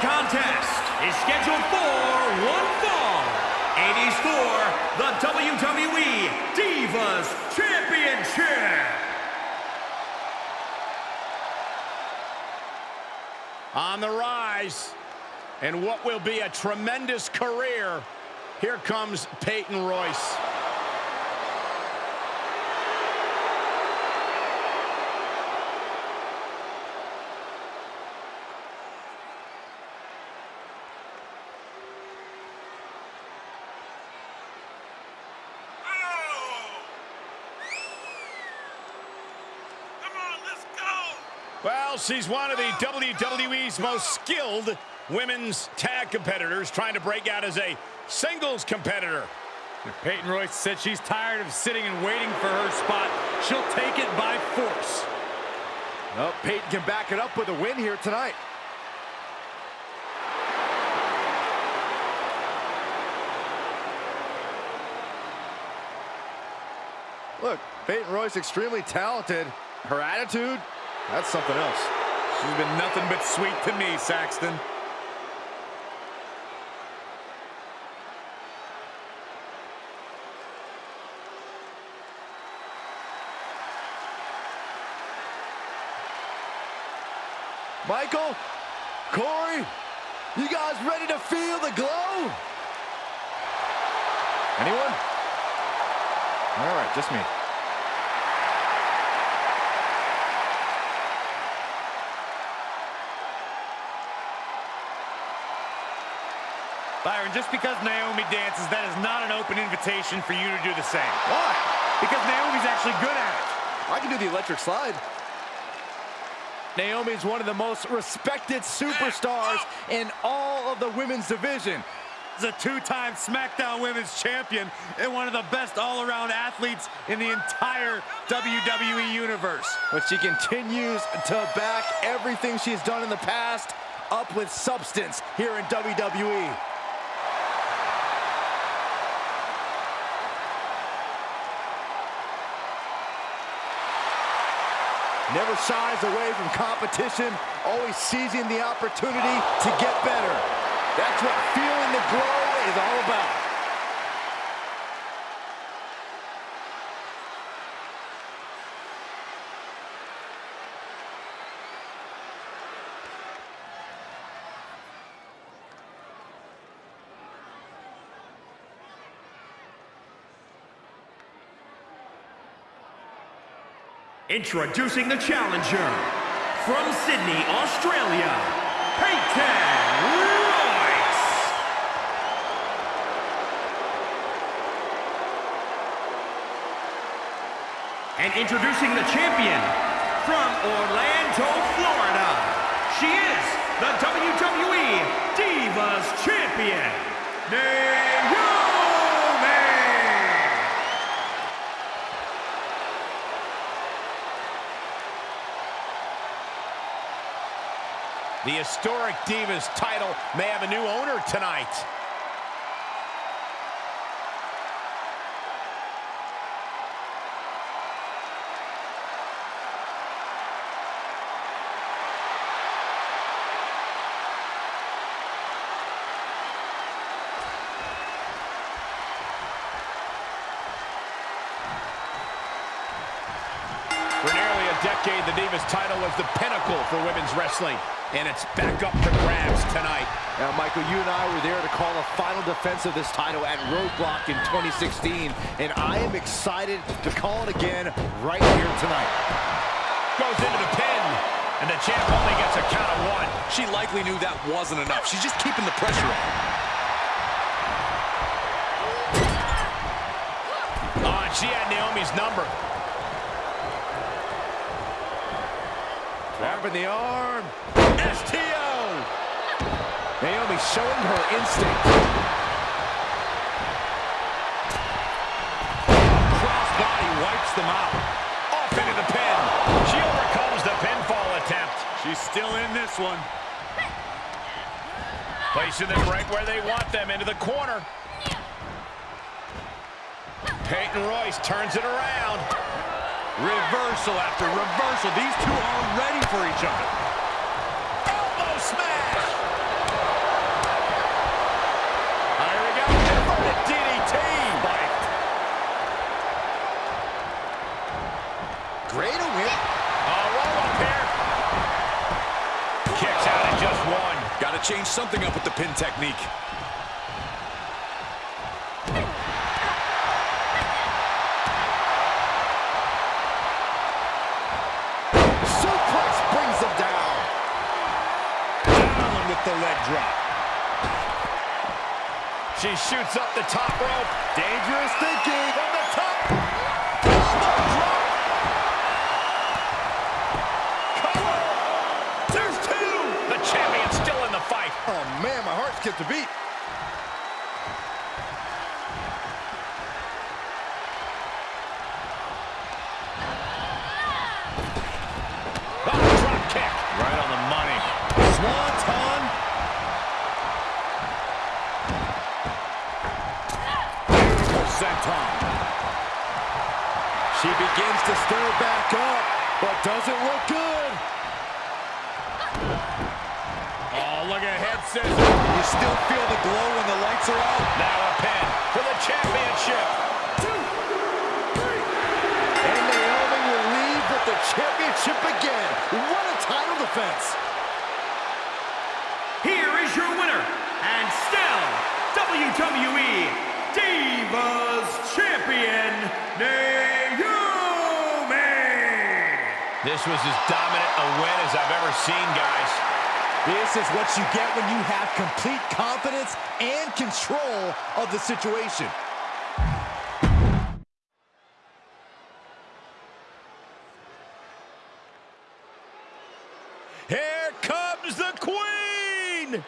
contest is scheduled for one fall and is for the WWE Divas Championship. On the rise, and what will be a tremendous career, here comes Peyton Royce. Well, she's one of the WWE's most skilled women's tag competitors trying to break out as a singles competitor. Peyton Royce said she's tired of sitting and waiting for her spot. She'll take it by force. Well, Peyton can back it up with a win here tonight. Look, Peyton Royce extremely talented. Her attitude, that's something else. She's been nothing but sweet to me, Saxton. Michael, Corey, you guys ready to feel the glow? Anyone? All right, just me. Byron, just because Naomi dances, that is not an open invitation for you to do the same. Why? Because Naomi's actually good at it. I can do the electric slide. Naomi's one of the most respected superstars in all of the women's division. Is a two-time SmackDown Women's Champion and one of the best all-around athletes in the entire WWE Universe. But she continues to back everything she's done in the past up with substance here in WWE. Never shies away from competition, always seizing the opportunity to get better. That's what feeling the glow is all about. Introducing the challenger from Sydney, Australia, Peyton Royce. And introducing the champion from Orlando, Florida. She is the WWE Divas Champion, Naomi. The historic Divas title may have a new owner tonight. For nearly a decade, the Divas title was the pinnacle for women's wrestling. And it's back up for grabs tonight. Now, Michael, you and I were there to call the final defense of this title at Roadblock in 2016, and I am excited to call it again right here tonight. Goes into the pin, and the champ only gets a count of one. She likely knew that wasn't enough. She's just keeping the pressure on. Oh, and she had Naomi's number. Grabbing the arm. Naomi showing her instinct. Crossbody wipes them out. Off into the pin. She overcomes the pinfall attempt. She's still in this one. Placing them right where they want them, into the corner. Peyton Royce turns it around. Reversal after reversal. These two are ready for each other. Change something up with the pin technique. Suplex brings him down. Down with the leg drop. She shoots up the top rope. Dangerous thinking. Ah, Swanton. Beautiful senton. She begins to stir back up, but doesn't look good. Look at head scissors. You still feel the glow when the lights are out? Now a pin for the championship. Two, three. And Naomi will leave with the championship again. What a title defense. Here is your winner, and still WWE Divas Champion, Naomi! This was as dominant a win as I've ever seen, guys. This is what you get when you have complete confidence and control of the situation. Here comes the queen!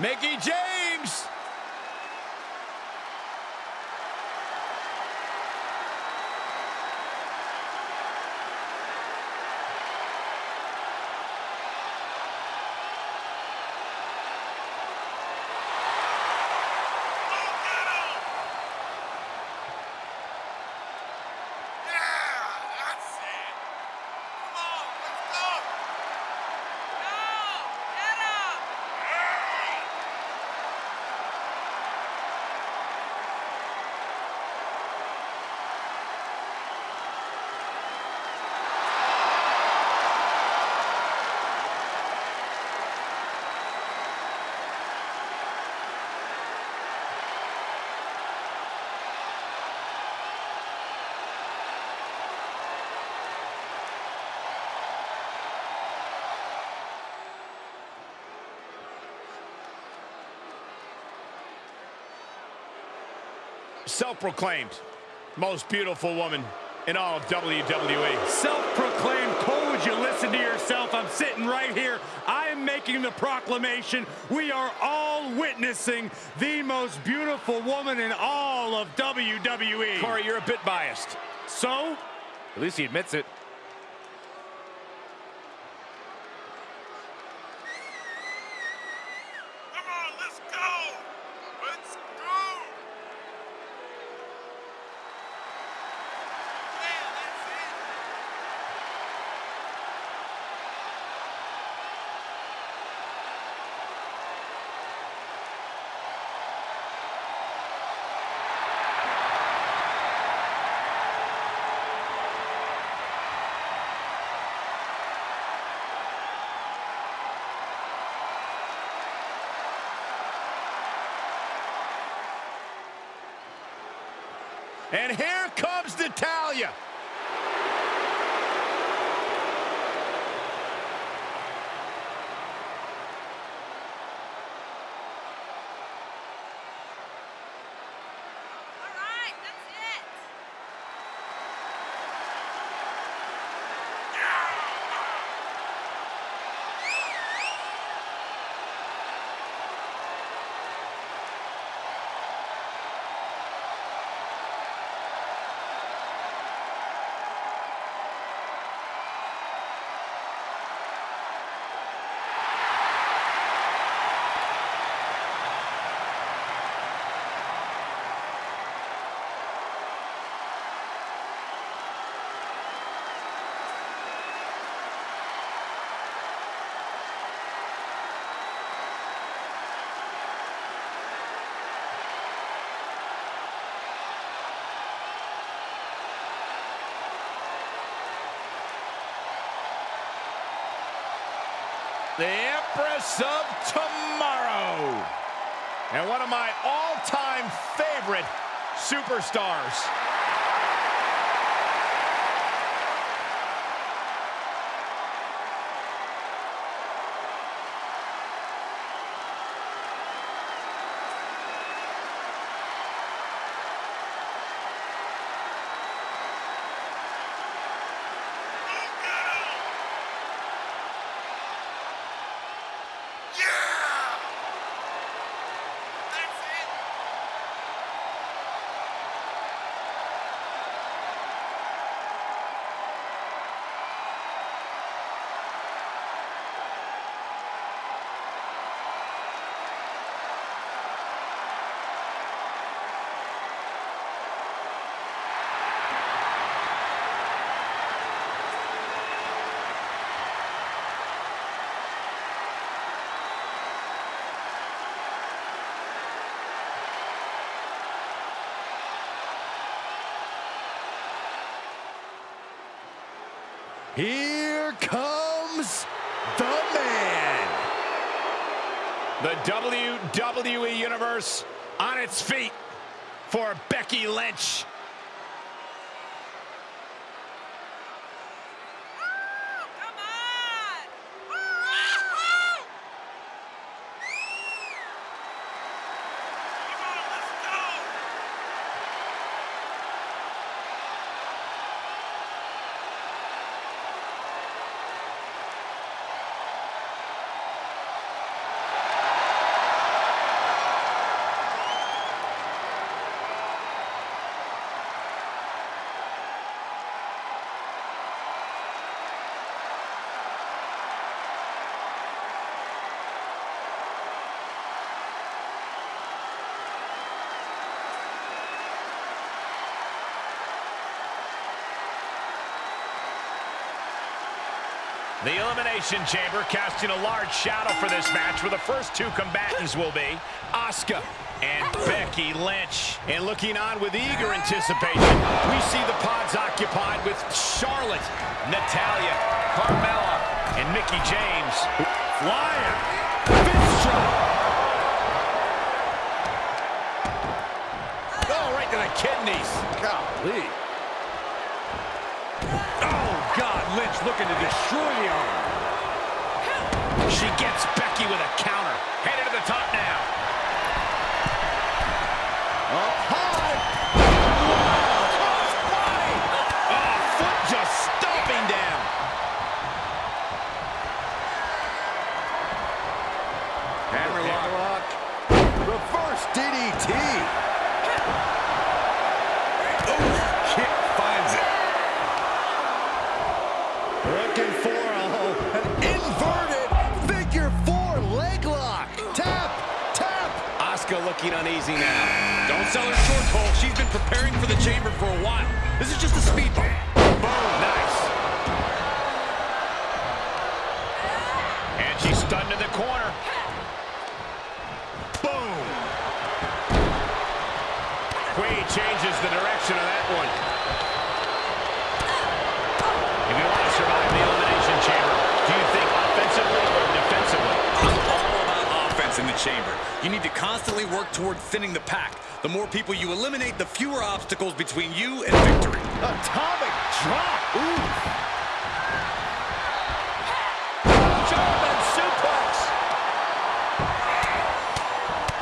Mickie James! Self-proclaimed most beautiful woman in all of WWE. Self-proclaimed, would you listen to yourself? I'm sitting right here. I am making the proclamation. We are all witnessing the most beautiful woman in all of WWE. Corey, you're a bit biased. So, At least he admits it. Come on, let's go! Let's go! Yeah, that's it. And here comes Natalya. The Empress of Tomorrow. And one of my all-time favorite superstars. Here comes the man. The WWE Universe on its feet for Becky Lynch. The Elimination Chamber casting a large shadow for this match where the first two combatants will be Asuka and Becky Lynch. And looking on with eager anticipation, we see the pods occupied with Charlotte, Natalya, Carmella, and Mickie James. Flying. Fist shot. Oh, right to the kidneys. Golly. Oh, God. Lynch looking to destroy the arm. She gets Becky with a counter. Headed to the top now. The chamber for a while. This is just a speed bump. Boom, nice. And she's stunned in the corner. Boom. Queen changes the direction of that one. If you want to survive the Elimination Chamber, do you think offensively or defensively? Offense in the chamber. You need to constantly work toward thinning the pack. The more people you eliminate, the fewer obstacles between you and victory. Atomic drop. Ooh. German suplex.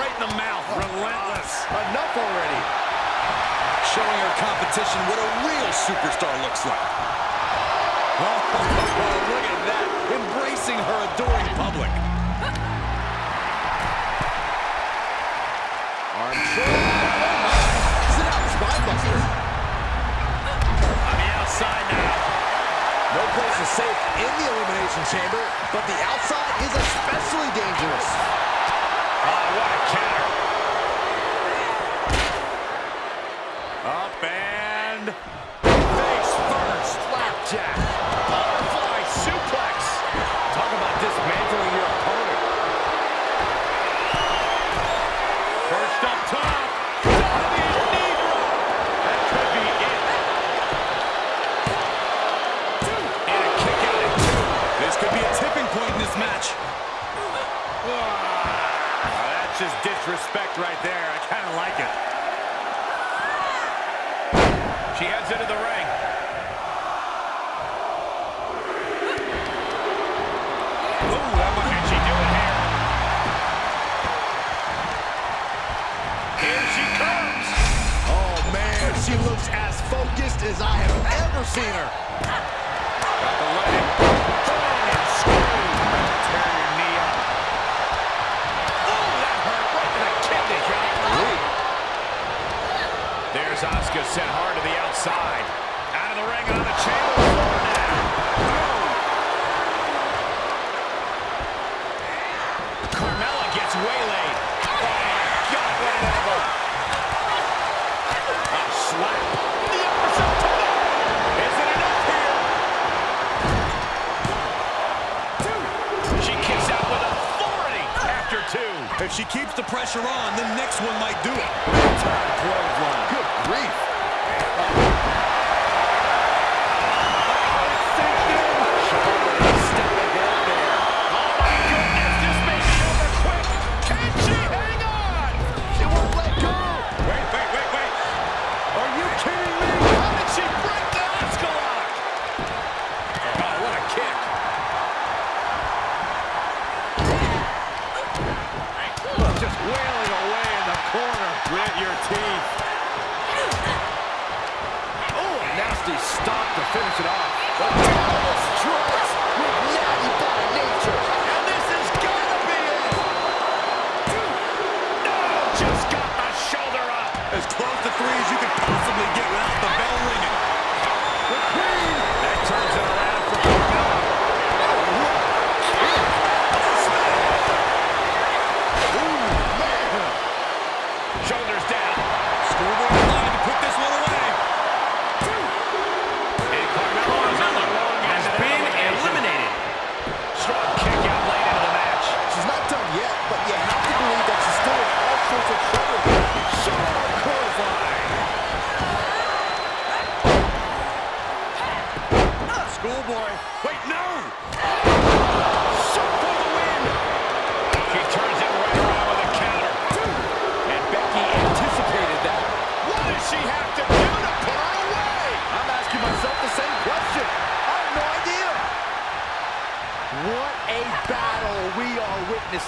Right in the mouth. Oh, Relentless. Enough already. Showing her competition what a real superstar looks like. Oh, look at that. Embracing her adoring public. She heads into the ring. Ooh, what can she do it here? Here she comes. Oh, man, she looks as focused as I have ever seen her. Got the leg. There's Asuka sent hard to the outside. Out of the ring on the chamber floor now. Boom. Carmella gets waylaid. Oh, my God, what an elbow. A slap. Is it enough here? Two. She kicks out with authority after two. If she keeps the pressure on, the next one might do it. Good brief.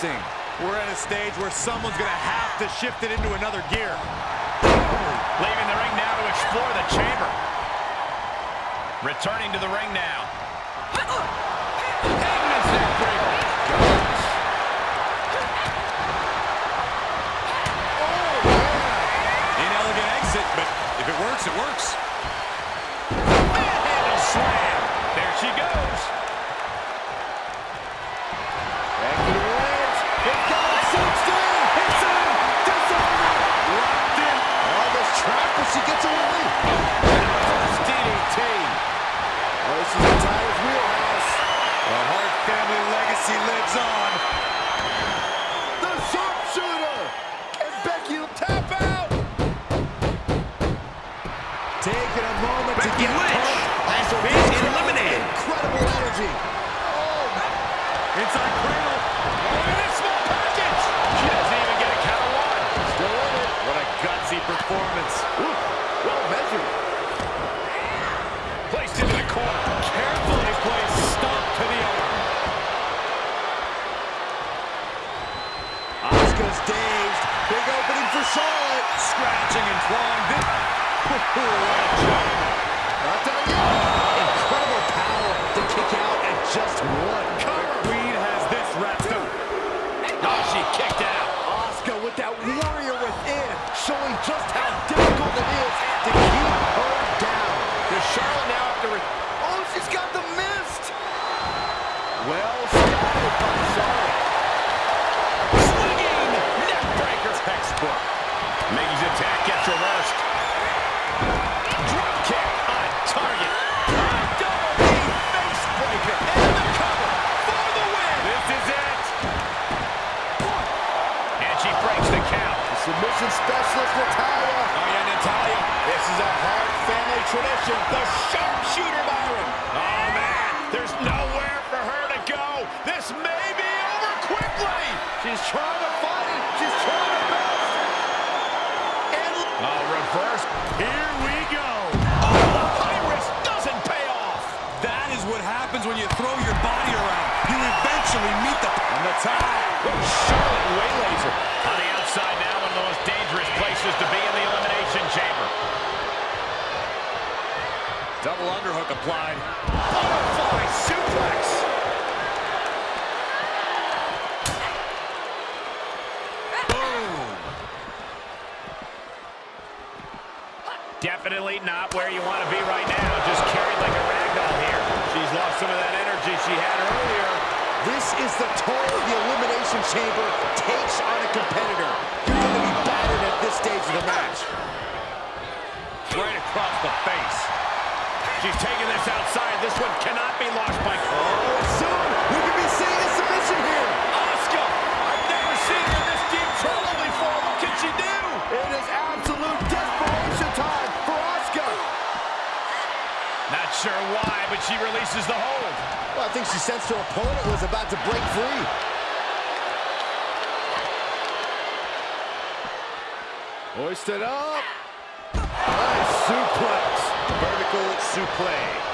We're at a stage where someone's going to have to shift it into another gear. Leaving the ring now to explore the chamber. Returning to the ring now. Inelegant oh, exit, but if it works, it works. is dazed. Big opening for Charlotte. Scratching and clawing. Not done yet. Incredible power to kick out at just one. submission specialist, Natalya. Oh, yeah, Natalya. This is a Hart family tradition. The sharpshooter, Byron. Oh, man. There's nowhere for her to go. This may be over quickly. She's trying to fight. She's trying to bounce. And oh, reverse. Here we go. Oh, the high risk doesn't pay off. That is what happens when you throw your body around. You eventually meet the... On the top. Charlotte waylays dangerous places to be in the Elimination Chamber. Double underhook applied. Butterfly suplex. Boom. Definitely not where you want to be right now. Just carried like a ragdoll here. She's lost some of that energy she had earlier. This is the toll the Elimination Chamber takes on a competitor. You're going to be this stage of the match. Right across the face. She's taking this outside. This one cannot be lost by... Oh, Soon, we could be seeing a submission here. Asuka! I've never seen her in this deep trouble before. What can she do? It is absolute desperation time for Asuka. Not sure why, but she releases the hold. Well, I think she sensed her opponent was about to break free. Hoisted up. Nice suplex. Vertical suplex.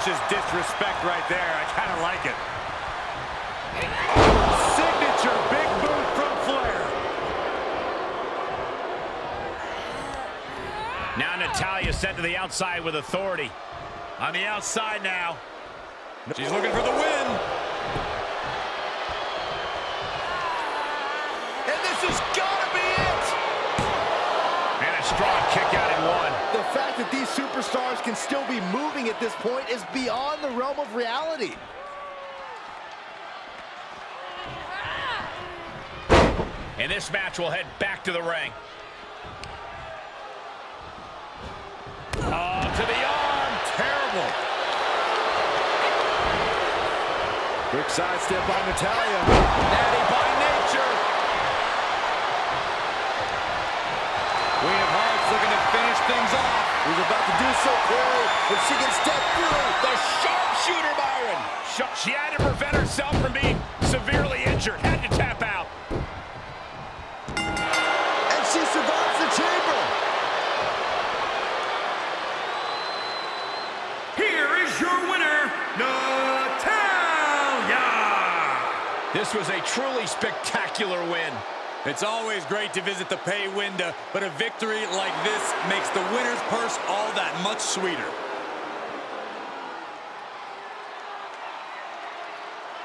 That's just disrespect right there. I kind of like it. Signature big boot from Flair. Now Natalya sent to the outside with authority. On the outside now. She's looking for the win. That these superstars can still be moving at this point is beyond the realm of reality. And this match will head back to the ring. Oh, to the arm. Terrible. Quick sidestep by Natalya. Natty by nature. Queen of Hearts looking to finish things off. He's about to do so, Corey. If she can step through. The sharpshooter, Byron. She had to prevent herself from being severely injured. Had to tap out. And she survives the chamber. Here is your winner, Natalya. This was a truly spectacular win. It's always great to visit the pay window, but a victory like this makes the winner's purse all that much sweeter.